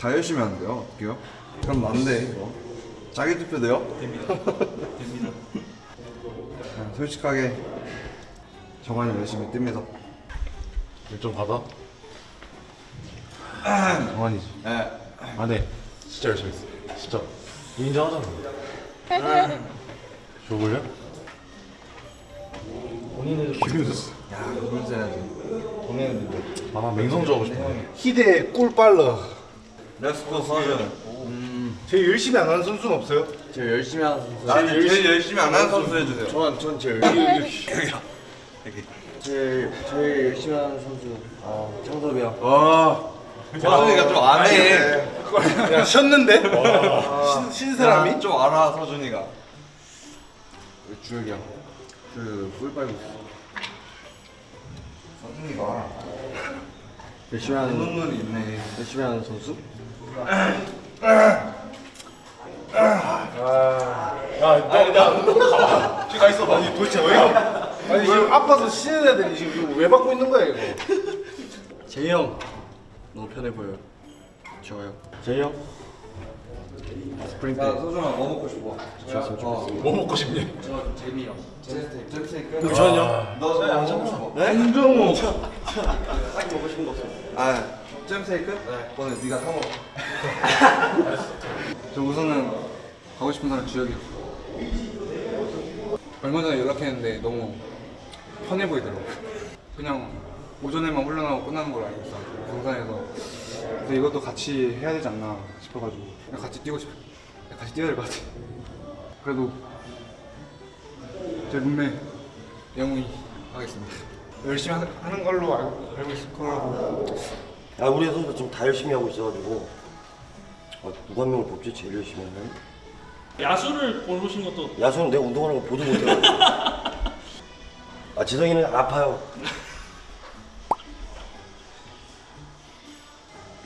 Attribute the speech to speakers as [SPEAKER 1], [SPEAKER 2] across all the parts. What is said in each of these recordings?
[SPEAKER 1] 다 열심히 하는데요. 어떡해요? 그럼 난데 이거. 자기 투표 돼요?
[SPEAKER 2] 됩니다. 됩니다.
[SPEAKER 1] 그냥 솔직하게 정한이 열심히 뜹니다.
[SPEAKER 3] 좀 받아. 정환이지.
[SPEAKER 1] 네.
[SPEAKER 3] 아 네. 진짜 열심히 했어. 진짜. 인정하잖아. 좋을래?
[SPEAKER 2] 본인은
[SPEAKER 3] 기분 좋았어.
[SPEAKER 1] 야, 누굴 써야지.
[SPEAKER 2] 본인은
[SPEAKER 3] 아나 맹성조 하고 싶어.
[SPEAKER 4] 희대 꿀 빨라.
[SPEAKER 1] 렛츠고 서준.
[SPEAKER 4] 제일 열심히 안 하는 선수는 없어요?
[SPEAKER 1] 제일 열심히 하는 선수. 제일, 제일 열심히 안 하는 선수 해주세요.
[SPEAKER 4] 저는 전 제일
[SPEAKER 5] 제일 제일 열심히 하는 선수 어, 창섭이 형.
[SPEAKER 1] 와. 서준이가 좀 안 해.
[SPEAKER 4] 야 쉬었는데? 신, 신 사람이?
[SPEAKER 1] 야, 좀 알아 서준이가. 주혁이 형. 그꿀 빨고 있어. 서준이가
[SPEAKER 5] 열심히 하는
[SPEAKER 1] 눈물이 있네.
[SPEAKER 5] 열심히 하는 선수?
[SPEAKER 4] 야나나. 지금 가 있어. 아니 도대체 왜? 아니 지금 아파서 쉬는 애들이 지금 이거 왜 받고 있는 거야 이거?
[SPEAKER 5] 재희 형 너무 편해 보여요. 좋아요. 재희 형?
[SPEAKER 1] 야 서준아 뭐 먹고 싶어? 좋았어 좋았어.
[SPEAKER 3] 뭐 먹고 싶니?
[SPEAKER 1] 저 재미 형. 잼스테이크. 잼스테이크.
[SPEAKER 5] 저는요?
[SPEAKER 1] 너뭐 먹고 싶어?
[SPEAKER 4] 한정우.
[SPEAKER 5] 딱 먹고 싶은 거 없어요.
[SPEAKER 1] 아 잼스테이크? 네. 오늘 네가 사 먹어. 저 우선은 가고 싶은 사람 주혁이.
[SPEAKER 6] 얼마 전에 연락했는데 너무 편해 보이더라고. 그냥 오전에만 훈련하고 끝나는 걸 알고 있어. 등산에서. 근데 이것도 같이 해야 되지 않나 싶어가지고 같이 뛰고 싶어. 같이 뛰어야 될 것 같아. 그래도 제 룸메 영웅이 하겠습니다. 열심히 하는, 하는 걸로 알고, 알고 있을 거라고.
[SPEAKER 7] 아 우리 선수 지금 다 열심히 하고 있어가지고. 아, 누가 한 명을 뽑지? 제일 열심히 하는?
[SPEAKER 2] 야수를 고르신 것도
[SPEAKER 7] 야수는 내가 운동하는 거 보도 못해가지고. 아 지성이는 아파요.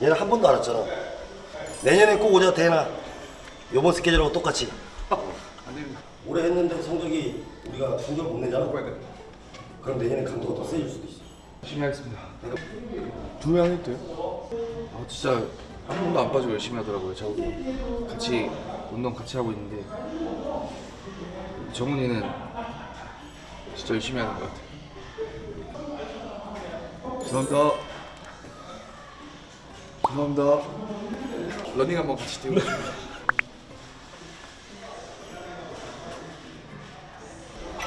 [SPEAKER 7] 얘는 한 번도 안 왔잖아. 내년에 꼭 오자 대나 요번 스케줄하고 똑같이. 올해 했는데 성적이 우리가 충격 못 내잖아. 그럼 내년에 강도가 더 세질 수도 있어
[SPEAKER 6] 열심히 하겠습니다. 두명 해도 돼요? 아, 진짜 한 번도 안 빠지고 열심히 하더라고요. 저하고 같이 운동 같이 하고 있는데 정훈이는 진짜 열심히 하는 것 같아요. 죄송합니다. 죄송합니다. 러닝 한번 같이 뛰고 싶어요.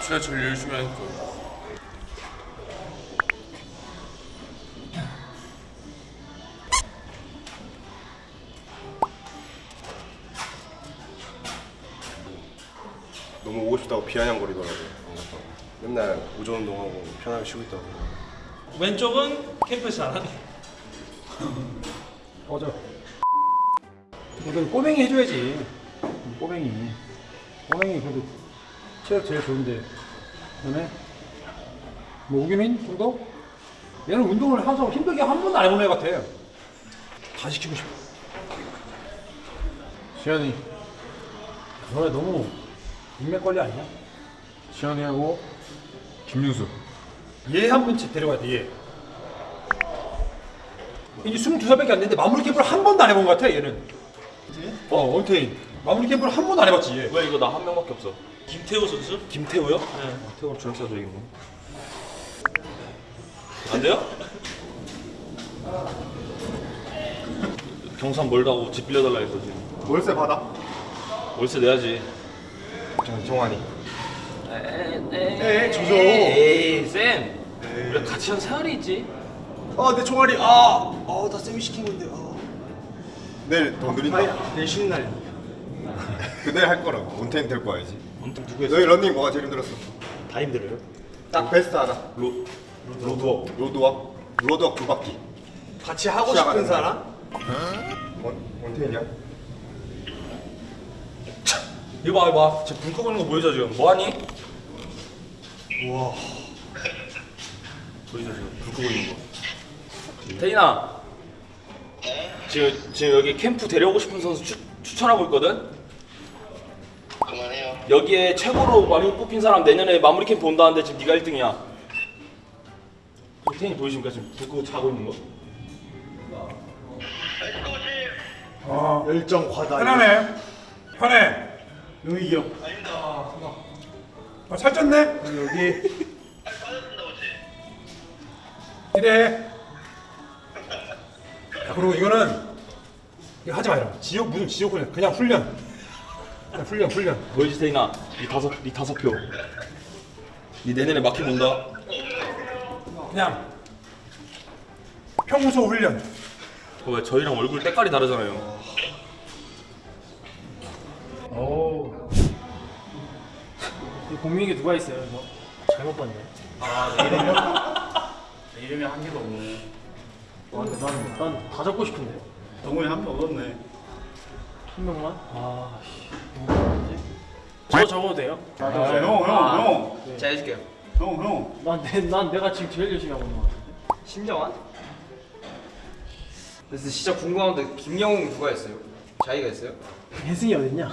[SPEAKER 8] 제가 제일 열심히 하니까
[SPEAKER 4] 비아냥거리더라고요. 맨날 오전 운동하고 편하게 쉬고 있다고.
[SPEAKER 2] 왼쪽은 캠프에서 안 하네.
[SPEAKER 9] 맞아. 그래도 꼬맹이 해줘야지. 꼬맹이. 꼬맹이 그래도 체력 제일 좋은데. 그 다음에 뭐 우기민 정도? 얘는 운동을 항상 힘들게 한 번도 안 해본 애 같아. 다 시키고 싶어. 시현이. 너네 너무 인맥 관리 아니야? 시현이하고 김윤수. 얘 한 번씩 데려가야 돼. 얘. 이제 22살밖에 안 됐는데 마무리 캠프를 한 번도 안 해본 것 같아 얘는 어 원태인 마무리 캠프를 한 번도 안 해봤지 얘
[SPEAKER 8] 왜 이거 나 한 명밖에 없어
[SPEAKER 2] 김태호 선수?
[SPEAKER 9] 김태우요?
[SPEAKER 8] 태국 주력사적인
[SPEAKER 2] 거안 돼요?
[SPEAKER 8] 경산 멀다고 집 빌려달라 했어 지금
[SPEAKER 4] 월세 받아.
[SPEAKER 8] 월세 내야지
[SPEAKER 4] 정, 정환이.
[SPEAKER 2] 에이,
[SPEAKER 4] 주죠.
[SPEAKER 2] 에이, 쌤. 우리 같이 한 생활이 있지.
[SPEAKER 4] 아, 내 종아리. 아, 아, 나 쌤이 시킨 건데. 아. 내일 더 느린다.
[SPEAKER 9] 내일 쉬는 날이야
[SPEAKER 4] 그날 할 거라고. 온텐 될 거야지.
[SPEAKER 9] 누구 했어?
[SPEAKER 4] 너희 런닝 뭐가 제일 힘들었어?
[SPEAKER 9] 다 힘들어요?
[SPEAKER 4] 딱 베스트 하나.
[SPEAKER 8] 로,
[SPEAKER 4] 로드워크. 로드워크. 로드워크 두 바퀴.
[SPEAKER 5] 같이 하고 싶은. 사람?
[SPEAKER 4] 원, 원태인이야?
[SPEAKER 2] 이거 봐, 이거 봐. 쟤 불 끄고 있는 거 보이죠, 지금? 뭐하니?
[SPEAKER 8] 보이죠 지금 불 끄고 있는 거
[SPEAKER 2] 태인아. 지금, 지금 여기 캠프 데려오고 싶은 선수 추, 추천하고 있거든?
[SPEAKER 7] 그만해요
[SPEAKER 2] 여기에 최고로 많이 뽑힌 사람 내년에 마무리 캠프 온다는데 지금 네가 1등이야. 태인이 보이십니까? 지금 불 끄고 자고 있는 거?
[SPEAKER 9] 어,
[SPEAKER 4] 열정 과다.
[SPEAKER 9] 편하네. 편해.
[SPEAKER 4] 용익이 형.
[SPEAKER 9] 아, 살쪘네?
[SPEAKER 4] 여기
[SPEAKER 9] 이래. 야, 그리고 이거는 이거 하지 마라. 지옥 무슨 지옥 훈련? 그냥 훈련. 그냥 훈련 훈련.
[SPEAKER 8] 보이지 태인아 니 다섯 니 다섯 표니 내년에 마키 본다
[SPEAKER 9] 그냥 평소 훈련.
[SPEAKER 8] 어, 왜 저희랑 얼굴 때깔이 다르잖아요
[SPEAKER 10] 오. 이 공민이게 누가 있어요 이거? 잘못 봤네.
[SPEAKER 5] 내 이름이 한 개도 없네.
[SPEAKER 10] 아, 근데 난, 난다 적고 싶은데.
[SPEAKER 4] 동훈이 한명 얻었네.
[SPEAKER 10] 한 명만? 아, 씨. 누구 적었지? 저 적어도 돼요?
[SPEAKER 4] 아, 형, 형, 형.
[SPEAKER 5] 제가 해줄게요.
[SPEAKER 4] 형, 형.
[SPEAKER 10] 난, 내, 난 내가 지금 제일 열심히 하고 있는 것 같은데.
[SPEAKER 5] 신정환? 그래서 진짜 궁금한데 김영웅 누가 했어요? 자기가 했어요?
[SPEAKER 10] 혜승이 어딨냐?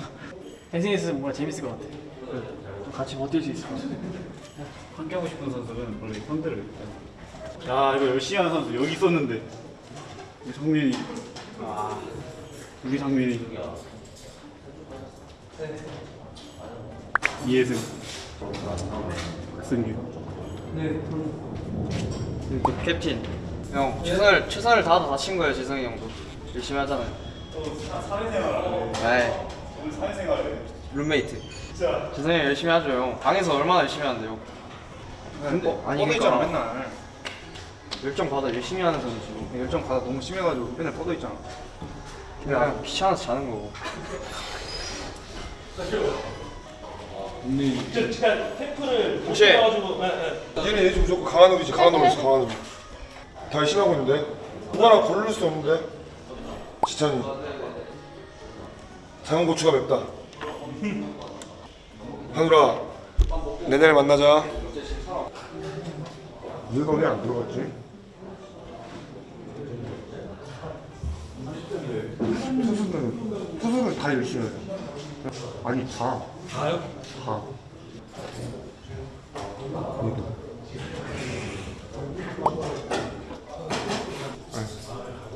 [SPEAKER 10] 혜승이 있으면 뭔가 재밌을 것 같아. 좀 같이 버틸 수 있을 것 같아.
[SPEAKER 4] 함께하고 싶은 선수는 원래 현대를. 야, 이거 열심히 하는 선수 여기 있었는데. 우리 정민이. 아, 우리 정민이. 이혜승. 박승규.
[SPEAKER 5] 캡틴. 형 최선을 최선을 다하다 다친 거예요 재성이 형도 열심히 하잖아요. 네. 룸메이트. 재성이 형 열심히 하죠 형. 방에서 얼마나 열심히 하는데요. 어, 아니
[SPEAKER 6] 뻗어있잖아
[SPEAKER 5] 그러니까
[SPEAKER 6] 맨날
[SPEAKER 5] 열정 받아 열심히 하는 선수.
[SPEAKER 6] 열정 받아 너무 심해가지고 맨날 뻗어 있잖아
[SPEAKER 5] 그냥 귀찮아서 자는 거고. 혹시
[SPEAKER 11] 얘는 얘 무조건 강한 놈이지 강한 놈이지 강한 놈. 다 열심히 하고 있는데 누가나 고를 수 없는데 지찬이 작은 고추가 맵다. 하늘아 내년에 만나자. 네가 왜 안 들어갔지? 투수는 투수는 다 열심히 해요. 아니 다. 다요? 다.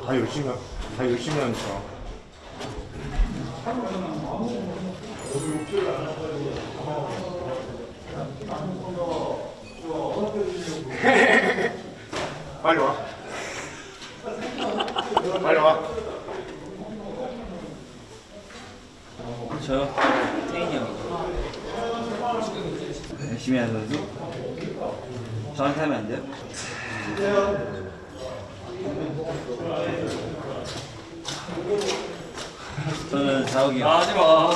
[SPEAKER 11] 다 열심히 하- 다 열심히 하니까. 빨리 와. 빨리 와.
[SPEAKER 5] 저요? 태인이 형. 열심히 하는 선수? 저한테 하면 안 돼요? 저는 자욱이요. 아, 하지 마.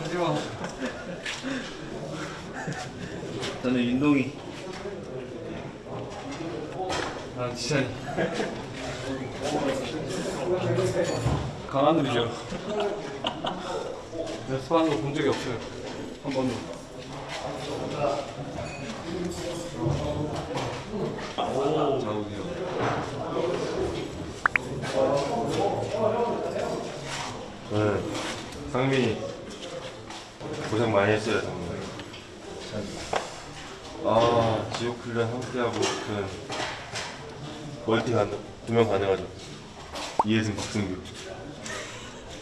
[SPEAKER 5] 하지 마. 저는 윤동이. 아, 지찬이.
[SPEAKER 8] 강한 놈이죠 연습하는 거 본 적이 없어요 한 번도
[SPEAKER 11] 네. 상민이 고생 많이 했어요 정말. 아 지옥 훈련 함께하고 그 멀티 두명 가능하죠. 이혜승, 박승규.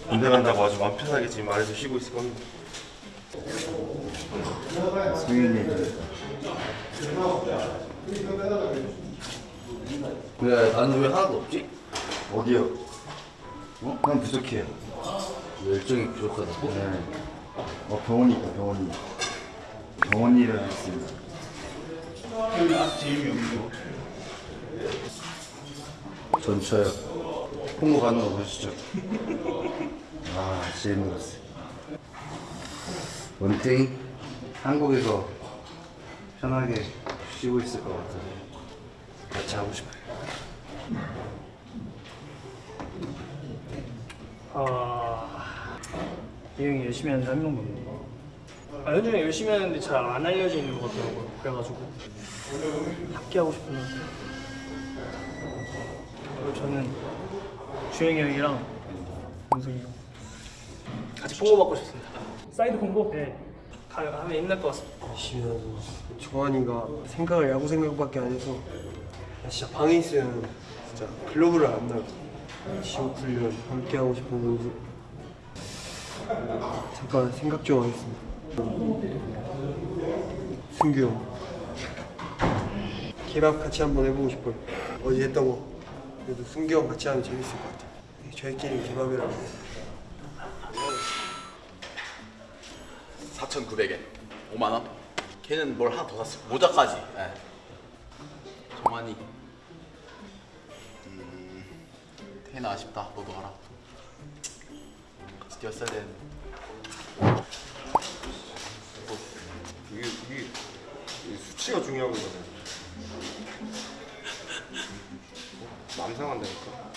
[SPEAKER 11] 군대 간다고 아주 마음 편하게 지금 말해서 쉬고 있을 겁니다.
[SPEAKER 5] 왜, 나는 왜 하나도 없지?
[SPEAKER 7] 어디요? 어? 난 부족해요.
[SPEAKER 5] 열정이 부족하다고?
[SPEAKER 7] 네. 어 병원이 있다 병원이. 병원 일을 했습니다. 전 저요. 홍보 가는 거 보시죠. 아 진짜 힘들었어요. 원태인 한국에서 편하게 쉬고 있을 것 같아요. 같이 하고 싶어요.
[SPEAKER 10] 아, 이 형이 열심히 하는데 한 명도 없네. 아, 현중이 열심히 하는데 잘 안 알려져 있는 것 같더라고요. 그래가지고 합기하고 싶은데. 그리고 저는 주영이 형이랑 문성이 형 같이 보고받고 싶습니다. 사이드 펑고? 네. 가- 하면 힘날 것 같습니다.
[SPEAKER 12] 정환이가 생각을 야구 생각밖에 안 해서 진짜 방에 있으면 진짜 글러브를 안 놓고 지옥 훈련 함께 하고 싶은 선수 잠깐 생각 좀 하겠습니다. 승규 형 케밥 같이 한번 해보고 싶어요. 어제 했던 거 그래도 승규 형 같이 하면 재밌을 것 같아요. 저희끼리 케밥이라고
[SPEAKER 2] 4,900엔 5만 원. 걔는 뭘 하나 더 샀어. 모자까지. 예. 정환이. 음, 태나 아쉽다. 너도 하라. 뛰었어야 되는데.
[SPEAKER 6] 이게 이게 이 수치가 중요한 거잖아요. 남 상한다니까.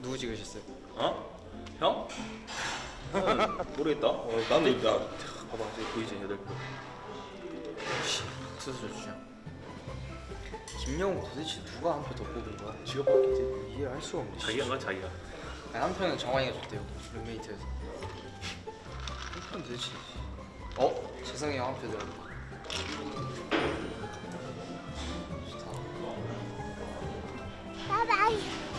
[SPEAKER 5] 누구 찍으셨어요?
[SPEAKER 2] 어? 형? 모르겠다. 어, 나는 나 봐봐 보이지 여덟 표.
[SPEAKER 5] 수술 주죠. 김영우 도대체 누가 한 표 더 뽑은 거야?
[SPEAKER 2] 뽑았겠지.
[SPEAKER 5] 이해할 수가 없네.
[SPEAKER 2] 자기가 가 자기가.
[SPEAKER 5] 아니, 한 표는 정환이가 줬대요. 룸메이트에서. 한 표는 도대체. 어? 재성이 형 한표 들어. 좋다.
[SPEAKER 13] 바이바이.